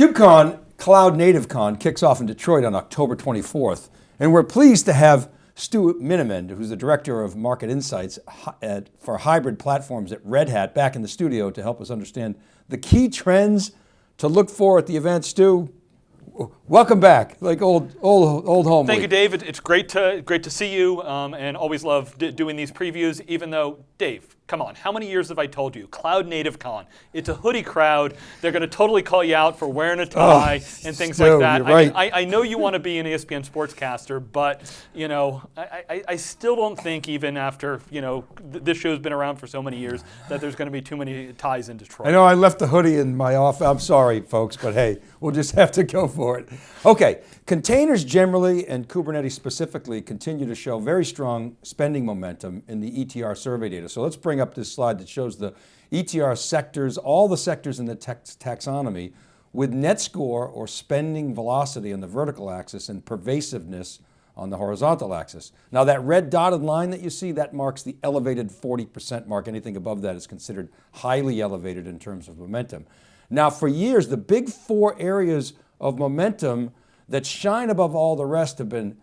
KubeCon, Cloud Native Con, kicks off in Detroit on October 24th. And we're pleased to have Stu Miniman, who's the Director of Market Insights for hybrid platforms at Red Hat, back in the studio to help us understand the key trends to look for at the event. Stu, welcome back, like old, old, old home. Thank you, David. It's great to great to see you, um, and always love doing these previews. Even though, Dave, come on, how many years have I told you? Cloud Native Con. It's a hoodie crowd. They're going to totally call you out for wearing a oh, tie oh, and things Stu, like that. Right. I, I, I, know you want to be an ESPN sportscaster, but you know, I, I, I, still don't think even after you know th this show's been around for so many years that there's going to be too many ties in Detroit. I know I left the hoodie in my office. I'm sorry, folks, but hey, we'll just have to go for it. Okay, containers generally and Kubernetes specifically continue to show very strong spending momentum in the ETR survey data. So let's bring up this slide that shows the ETR sectors, all the sectors in the taxonomy with net score or spending velocity on the vertical axis and pervasiveness on the horizontal axis. Now that red dotted line that you see, that marks the elevated 40% mark. Anything above that is considered highly elevated in terms of momentum. Now for years, the big four areas of momentum that shine above all the rest have been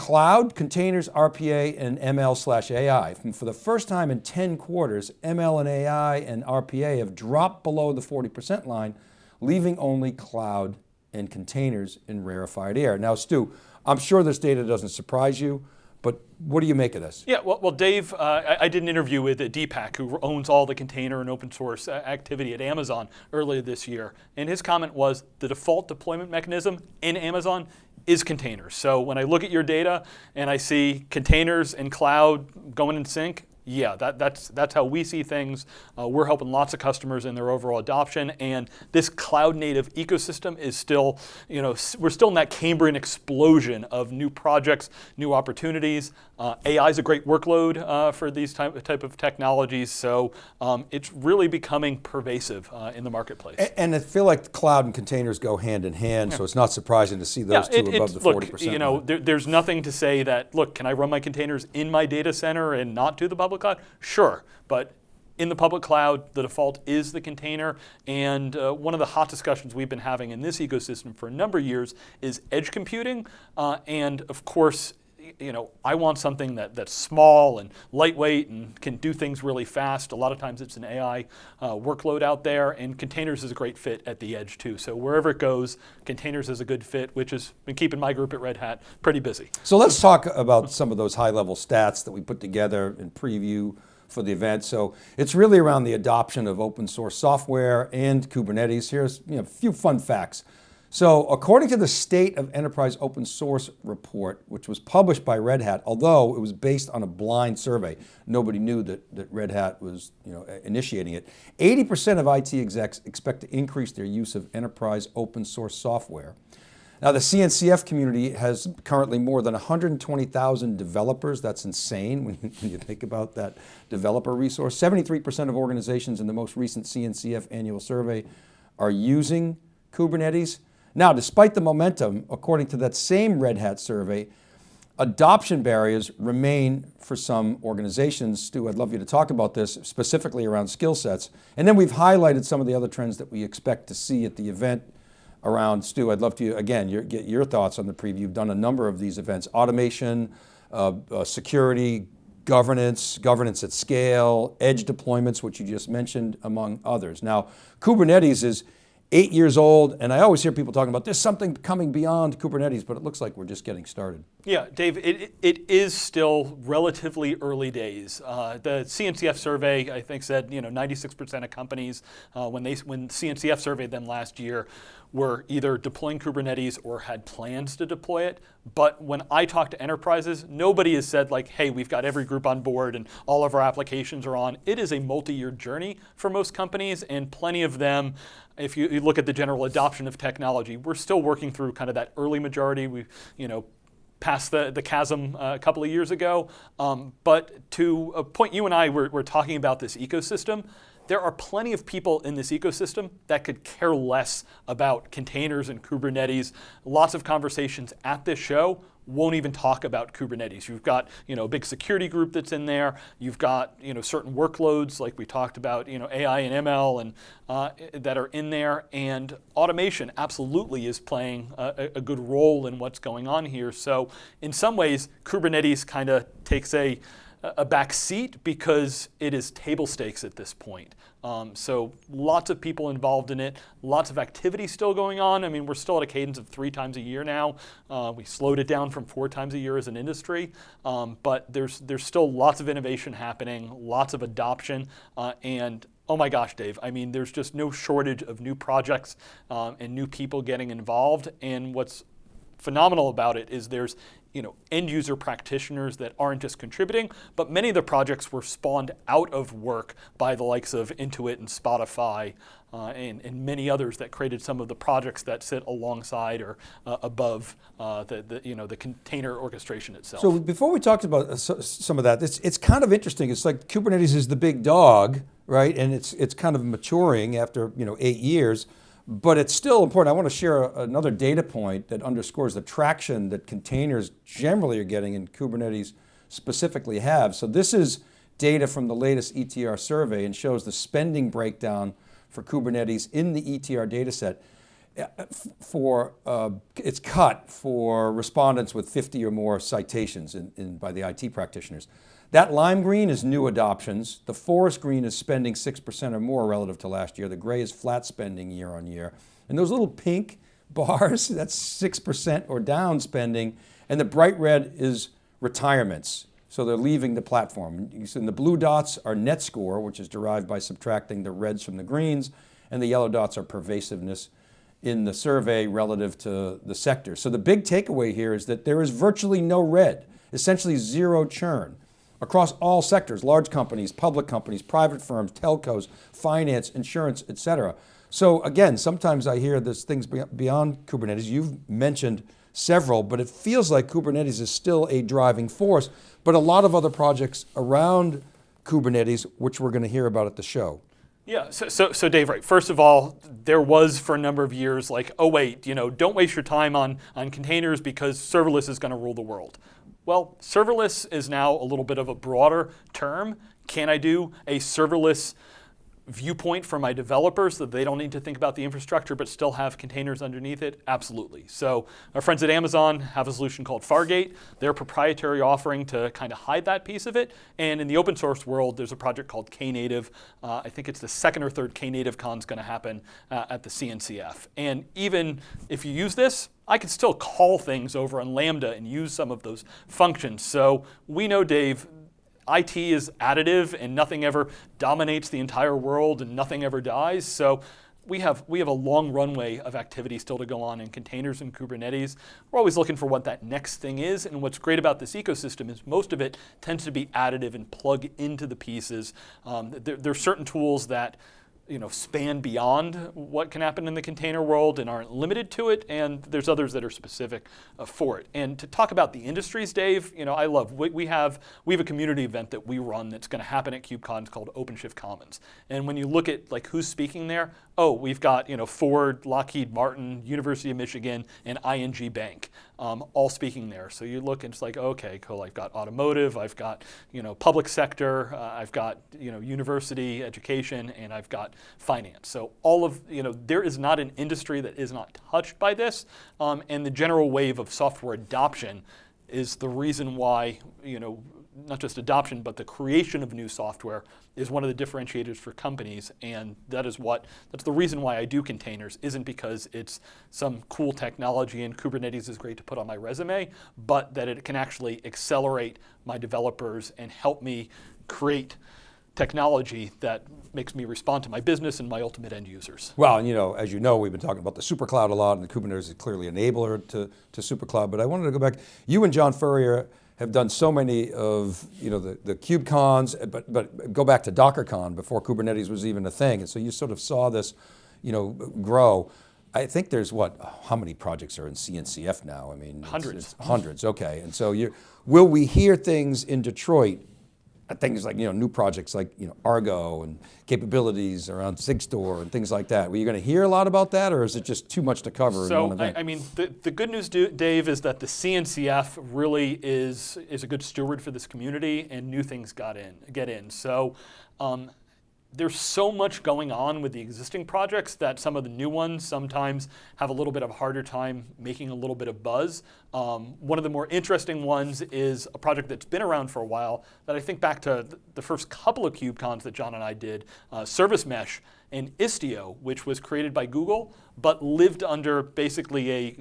Cloud, containers, RPA, and ML slash AI. For the first time in 10 quarters, ML and AI and RPA have dropped below the 40% line, leaving only cloud and containers in rarefied air. Now Stu, I'm sure this data doesn't surprise you, but what do you make of this? Yeah, well, well Dave, uh, I, I, did an interview with Deepak, who owns all the container and open source uh, activity at Amazon earlier this year. And his comment was the default deployment mechanism in Amazon is containers. So when I look at your data and I see containers and cloud going in sync, yeah, that, that's, that's how we see things. Uh, we're helping lots of customers in their overall adoption, and this cloud native ecosystem is still, you know, we're still in that Cambrian explosion of new projects, new opportunities. Uh, AI is a great workload uh, for these type, type of technologies, so um, it's really becoming pervasive uh, in the marketplace. And, and, I feel like cloud and containers go hand in hand, yeah. so it's not surprising to see those yeah, two it, above the 40%. You know, there, there's nothing to say that, look, can I run my containers in my data center and not do the public public cloud? Sure, but in the public cloud, the default is the container, and uh, one of the hot discussions we've been having in this ecosystem for a number of years is edge computing, uh, and of course, you know, I want something that, that's small and lightweight and can do things really fast. A lot of times it's an AI uh, workload out there and containers is a great fit at the edge too. So wherever it goes, containers is a good fit, which has been keeping my group at Red Hat pretty busy. So let's talk about some of those high level stats that we put together in preview for the event. So it's really around the adoption of open source software and Kubernetes. Here's you know, a few fun facts. So according to the State of Enterprise Open Source report, which was published by Red Hat, although it was based on a blind survey, nobody knew that, that Red Hat was you know, initiating it, 80% of IT execs expect to increase their use of enterprise open source software. Now the CNCF community has currently more than 120,000 developers. That's insane when you, when you think about that developer resource. 73% of organizations in the most recent CNCF annual survey are using Kubernetes. Now, despite the momentum, according to that same Red Hat survey, adoption barriers remain for some organizations. Stu, I'd love you to talk about this, specifically around skill sets. And then we've highlighted some of the other trends that we expect to see at the event around, Stu, I'd love to, again, your, get your thoughts on the preview. You've done a number of these events, automation, uh, uh, security, governance, governance at scale, edge deployments, which you just mentioned, among others. Now, Kubernetes is, eight years old, and I always hear people talking about there's something coming beyond Kubernetes, but it looks like we're just getting started. Yeah, Dave, it, it is still relatively early days. Uh, the CNCF survey, I think, said you know 96% of companies uh, when they when CNCF surveyed them last year were either deploying Kubernetes or had plans to deploy it. But when I talk to enterprises, nobody has said like, hey, we've got every group on board and all of our applications are on. It is a multi-year journey for most companies and plenty of them if you, you, look at the general adoption of technology, we're still working through kind of that early majority. We, you know, passed the, the chasm uh, a couple of years ago. Um, but to a point you and I were, were talking about this ecosystem, there are plenty of people in this ecosystem that could care less about containers and Kubernetes. Lots of conversations at this show won't even talk about Kubernetes. You've got you know a big security group that's in there. You've got you know certain workloads like we talked about you know AI and ML and uh, that are in there, and automation absolutely is playing a, a good role in what's going on here. So in some ways, Kubernetes kind of takes a a back seat because it is table stakes at this point. Um, so lots of people involved in it, lots of activity still going on. I mean, we're still at a cadence of three times a year now. Uh, we slowed it down from four times a year as an industry, um, but there's there's still lots of innovation happening, lots of adoption, uh, and oh my gosh, Dave, I mean, there's just no shortage of new projects um, and new people getting involved. And what's phenomenal about it is there's you know, end user practitioners that aren't just contributing, but many of the projects were spawned out of work by the likes of Intuit and Spotify uh, and, and, many others that created some of the projects that sit alongside or uh, above uh, the, the, you know, the container orchestration itself. So before we talked about uh, some of that, it's, it's kind of interesting. It's like Kubernetes is the big dog, right? And it's, it's kind of maturing after you know, eight years. But it's still important. I want to share another data point that underscores the traction that containers generally are getting and Kubernetes specifically have. So this is data from the latest ETR survey and shows the spending breakdown for Kubernetes in the ETR data set. Uh, for, uh, it's cut for respondents with 50 or more citations in, in, by the IT practitioners. That lime green is new adoptions. The forest green is spending 6% or more relative to last year. The gray is flat spending year on year. And those little pink bars, that's 6% or down spending. And the bright red is retirements. So they're leaving the platform. And the blue dots are net score, which is derived by subtracting the reds from the greens. And the yellow dots are pervasiveness in the survey relative to the sector. So the big takeaway here is that there is virtually no red, essentially zero churn across all sectors, large companies, public companies, private firms, telcos, finance, insurance, et cetera. So again, sometimes I hear there's things beyond Kubernetes. You've mentioned several, but it feels like Kubernetes is still a driving force, but a lot of other projects around Kubernetes, which we're going to hear about at the show. Yeah, so, so, so Dave, right, first of all, there was for a number of years like, oh wait, you know, don't waste your time on, on containers because serverless is going to rule the world. Well, serverless is now a little bit of a broader term. Can I do a serverless viewpoint for my developers that they don't need to think about the infrastructure but still have containers underneath it? Absolutely. So our friends at Amazon have a solution called Fargate. Their proprietary offering to kind of hide that piece of it. And in the open source world, there's a project called Knative. Uh, I think it's the second or third Knative con is going to happen uh, at the CNCF. And even if you use this, I can still call things over on Lambda and use some of those functions. So we know, Dave, IT is additive and nothing ever dominates the entire world and nothing ever dies. So we have, we have a long runway of activity still to go on in containers and Kubernetes. We're always looking for what that next thing is. And what's great about this ecosystem is most of it tends to be additive and plug into the pieces. Um, there, there are certain tools that you know, span beyond what can happen in the container world and aren't limited to it, and there's others that are specific uh, for it. And to talk about the industries, Dave, you know, I love, we, we have, we have a community event that we run that's gonna happen at KubeCon called OpenShift Commons. And when you look at like who's speaking there, oh, we've got you know Ford, Lockheed Martin, University of Michigan, and ING Bank, um, all speaking there. So you look and it's like, okay, cool. I've got automotive, I've got you know public sector, uh, I've got you know university education, and I've got finance. So all of you know there is not an industry that is not touched by this, um, and the general wave of software adoption is the reason why you know not just adoption, but the creation of new software is one of the differentiators for companies. And that is what, that's the reason why I do containers, isn't because it's some cool technology and Kubernetes is great to put on my resume, but that it can actually accelerate my developers and help me create technology that makes me respond to my business and my ultimate end users. Well, and you know, as you know, we've been talking about the supercloud a lot and the Kubernetes is clearly an enabler to, to supercloud, but I wanted to go back, you and John Furrier have done so many of you know, the, the KubeCons, but, but go back to DockerCon before Kubernetes was even a thing. And so you sort of saw this you know, grow. I think there's what, how many projects are in CNCF now? I mean, hundreds. It's, it's hundreds, okay. And so you will we hear things in Detroit things like, you know, new projects like, you know, Argo and capabilities around SigStore and things like that. Were you going to hear a lot about that or is it just too much to cover in So? I, I mean, the, the good news, Dave, is that the CNCF really is, is a good steward for this community and new things got in, get in. So um, there's so much going on with the existing projects that some of the new ones sometimes have a little bit of a harder time making a little bit of buzz. Um, one of the more interesting ones is a project that's been around for a while that I think back to the first couple of KubeCons that John and I did, uh, Service Mesh and Istio, which was created by Google, but lived under basically a,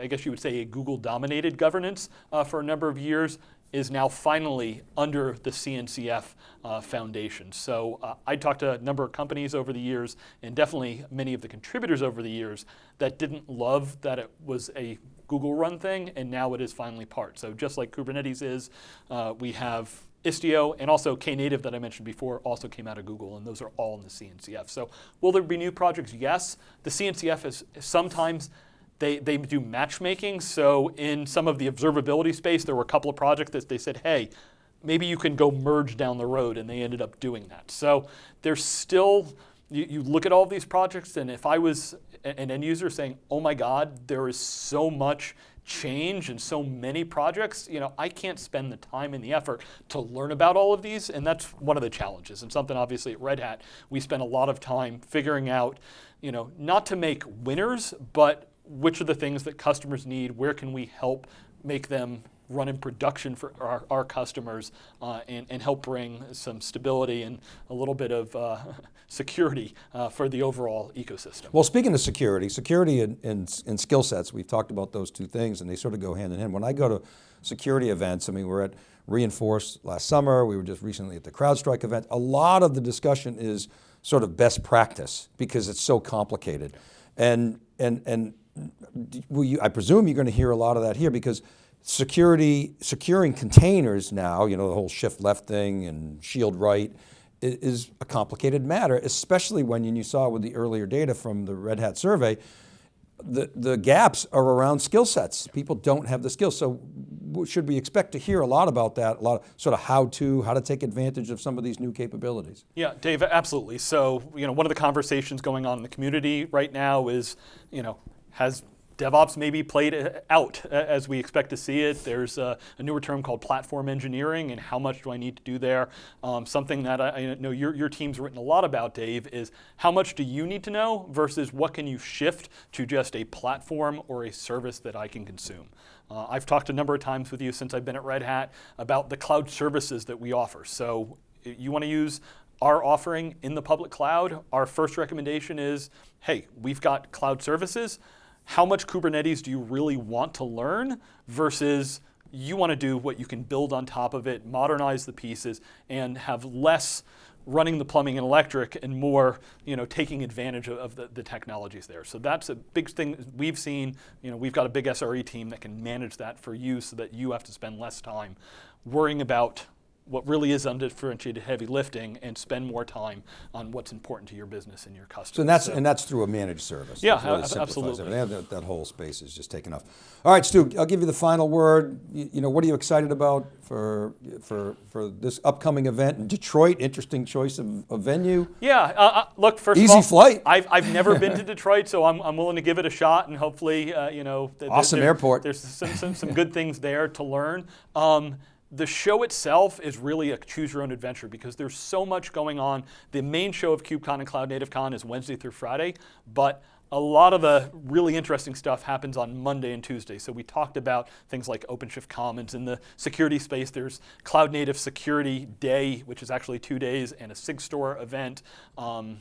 I guess you would say a Google dominated governance uh, for a number of years is now finally under the CNCF uh, foundation. So uh, I talked to a number of companies over the years, and definitely many of the contributors over the years that didn't love that it was a Google run thing, and now it is finally part. So just like Kubernetes is, uh, we have Istio and also Knative that I mentioned before also came out of Google, and those are all in the CNCF. So will there be new projects? Yes. The CNCF is sometimes they, they do matchmaking. So in some of the observability space, there were a couple of projects that they said, hey, maybe you can go merge down the road, and they ended up doing that. So there's still, you, you look at all these projects, and if I was an end user saying, oh my God, there is so much change and so many projects, you know, I can't spend the time and the effort to learn about all of these, and that's one of the challenges. And something obviously at Red Hat, we spend a lot of time figuring out, you know, not to make winners, but which are the things that customers need, where can we help make them run in production for our, our customers uh, and, and help bring some stability and a little bit of uh, security uh, for the overall ecosystem. Well, speaking of security, security and, and, and skill sets, we've talked about those two things and they sort of go hand in hand. When I go to security events, I mean, we're at Reinforce last summer, we were just recently at the CrowdStrike event. A lot of the discussion is sort of best practice because it's so complicated. And, and, and you, I presume you're going to hear a lot of that here because security, securing containers now, you know, the whole shift left thing and shield right, is a complicated matter, especially when, you saw with the earlier data from the Red Hat survey, the, the gaps are around skill sets. People don't have the skills. So should we expect to hear a lot about that, a lot of sort of how to, how to take advantage of some of these new capabilities? Yeah, Dave, absolutely. So, you know, one of the conversations going on in the community right now is, you know, has DevOps maybe played uh, out uh, as we expect to see it? There's a, a newer term called platform engineering, and how much do I need to do there? Um, something that I, I know your, your team's written a lot about, Dave, is how much do you need to know versus what can you shift to just a platform or a service that I can consume? Uh, I've talked a number of times with you since I've been at Red Hat about the cloud services that we offer. So you want to use our offering in the public cloud, our first recommendation is, hey, we've got cloud services. How much Kubernetes do you really want to learn versus you want to do what you can build on top of it, modernize the pieces, and have less running the plumbing and electric and more you know, taking advantage of, of the, the technologies there. So that's a big thing we've seen. You know, we've got a big SRE team that can manage that for you so that you have to spend less time worrying about what really is undifferentiated heavy lifting and spend more time on what's important to your business and your customers. So and that's, and that's through a managed service. Yeah, really ab- absolutely. That, that whole space is just taken off. All right, Stu, I'll give you the final word. You, you know, what are you excited about for, for, for this upcoming event in Detroit? Interesting choice of, of venue. Yeah, uh, uh, look, first Easy of all, flight. I've, I've never been to Detroit, so I'm, I'm willing to give it a shot, and hopefully, uh, you know, th- Awesome there- airport. There's some, some, some good things there to learn. Um, the show itself is really a choose your own adventure because there's so much going on. The main show of KubeCon and Cloud Native Con is Wednesday through Friday, but a lot of the really interesting stuff happens on Monday and Tuesday. So we talked about things like OpenShift Commons. In the security space, there's Cloud Native Security Day, which is actually two days, and a SigStore event. Um,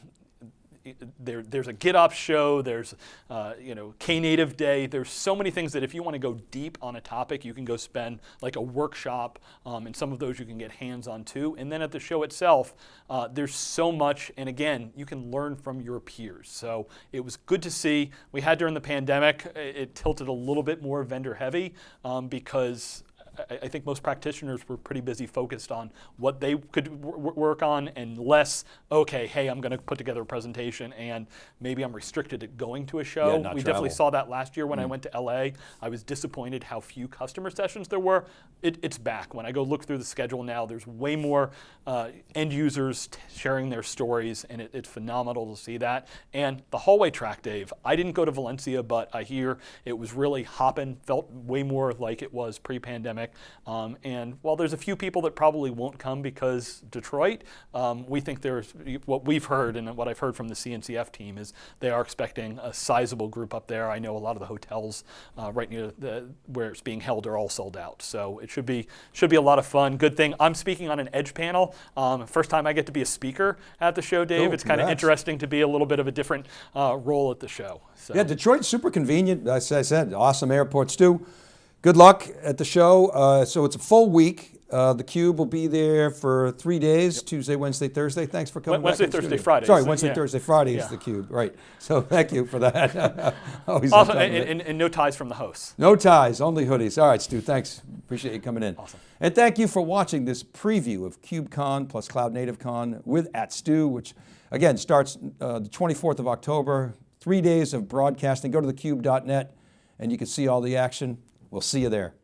there, there's a GitOps show, there's uh, you know Knative Day. There's so many things that if you want to go deep on a topic, you can go spend like a workshop, um, and some of those you can get hands on too. And then at the show itself, uh, there's so much, and again, you can learn from your peers. So it was good to see. We had during the pandemic, it, it tilted a little bit more vendor heavy um, because I, I think most practitioners were pretty busy focused on what they could work on and less, okay, hey, I'm going to put together a presentation and maybe I'm restricted to going to a show. Yeah, not we definitely travel. Mm. saw that last year when I went to LA. I was disappointed how few customer sessions there were. It, it's back. When I go look through the schedule now, there's way more uh, end users t- sharing their stories, and it, it's phenomenal to see that. And the hallway track, Dave. I didn't go to Valencia, but I hear it was really hopping, felt way more like it was pre-pandemic. Um, and while there's a few people that probably won't come because Detroit, um, we think there's what we've heard and what I've heard from the CNCF team is they are expecting a sizable group up there. I know a lot of the hotels uh, right near the, where it's being held are all sold out, so it should be should be a lot of fun. Good thing I'm speaking on an Edge panel. Um, first time I get to be a speaker at the show, Dave. Cool, it's kind of interesting to be a little bit of a different uh, role at the show. So. Yeah, Detroit's super convenient. As I said, awesome airports too. Good luck at the show. Uh, so it's a full week. Uh, the Cube will be there for three days: Tuesday, Wednesday, Thursday. Thanks for coming. Wednesday, back Thursday, studio. Friday, Sorry, so, Wednesday, yeah. Thursday, Friday is Yeah. the Cube. Right. So thank you for that. Always Also, and, and, and no ties from the hosts. No ties, only hoodies. All right, Stu, thanks. Appreciate you coming in. Awesome. And thank you for watching this preview of KubeCon plus Cloud Native Con with at Stu, which again starts uh, the 24th of October. Three days of broadcasting. Go to thecube.net and you can see all the action. We'll see you there.